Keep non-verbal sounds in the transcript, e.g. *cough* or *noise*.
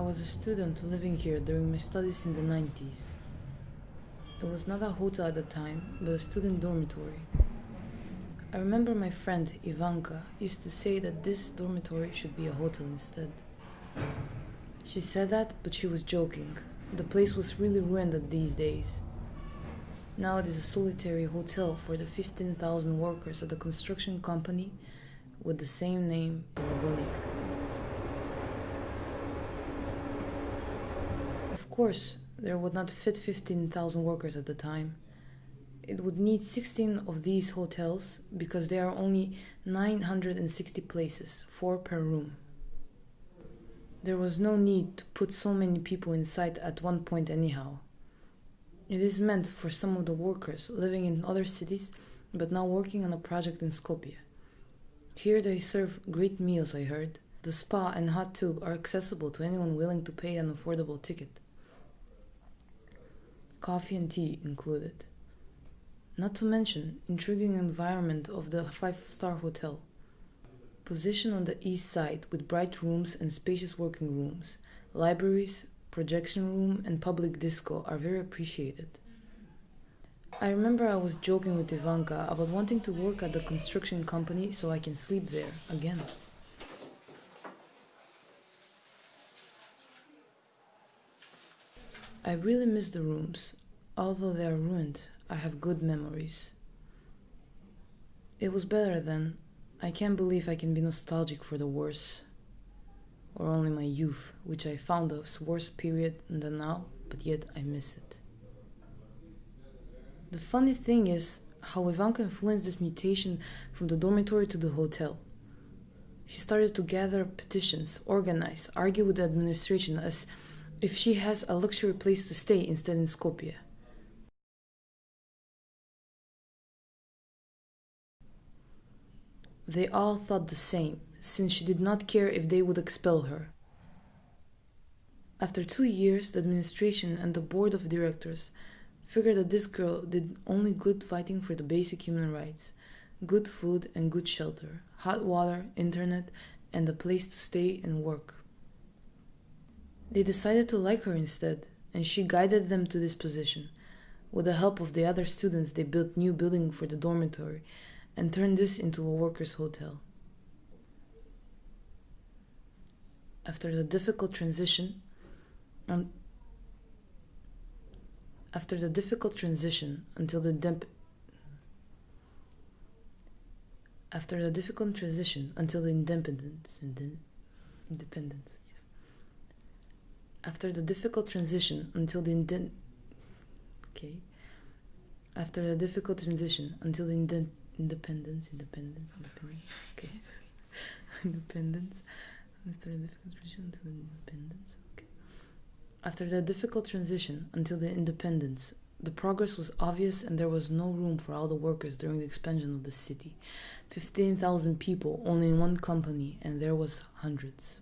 was a student living here during my studies in the 90s. It was not a hotel at the time, but a student dormitory. I remember my friend Ivanka used to say that this dormitory should be a hotel instead. She said that, but she was joking. The place was really ruined these days. Now it is a solitary hotel for the 15,000 workers at the construction company with the same name, Pelagonia. Of course, there would not fit 15,000 workers at the time. It would need 16 of these hotels because there are only 960 places, 4 per room. There was no need to put so many people inside at one point, anyhow. It is meant for some of the workers living in other cities but now working on a project in Skopje. Here they serve great meals, I heard. The spa and hot tub are accessible to anyone willing to pay an affordable ticket. Coffee and tea included. Not to mention intriguing environment of the five-star hotel. Position on the east side with bright rooms and spacious working rooms, libraries, projection room and public disco are very appreciated. I remember I was joking with Ivanka about wanting to work at the construction company so I can sleep there again. I really miss the rooms. Although they are ruined, I have good memories. It was better then. I can't believe I can be nostalgic for the worse. Or only my youth, which I found a worse period than now, but yet I miss it. The funny thing is how Ivanka influenced this mutation from the dormitory to the hotel. She started to gather petitions, organize, argue with the administration as if she has a luxury place to stay instead in Skopje. They all thought the same, since she did not care if they would expel her. After two years, the administration and the board of directors figured that this girl did only good fighting for the basic human rights good food and good shelter, hot water, internet, and a place to stay and work. They decided to like her instead, and she guided them to this position. With the help of the other students, they built new building for the dormitory and turned this into a workers' hotel. After the difficult transition, um, after the difficult transition until the demp- after the difficult transition until the independence, independence. After the difficult transition until the indent, okay. After the difficult transition until the indent, independence, independence, independence, okay. *laughs* *laughs* independence. After the difficult transition until independence, okay. After the difficult transition until the independence, the progress was obvious and there was no room for all the workers during the expansion of the city. 15,000 people only in one company and there was hundreds.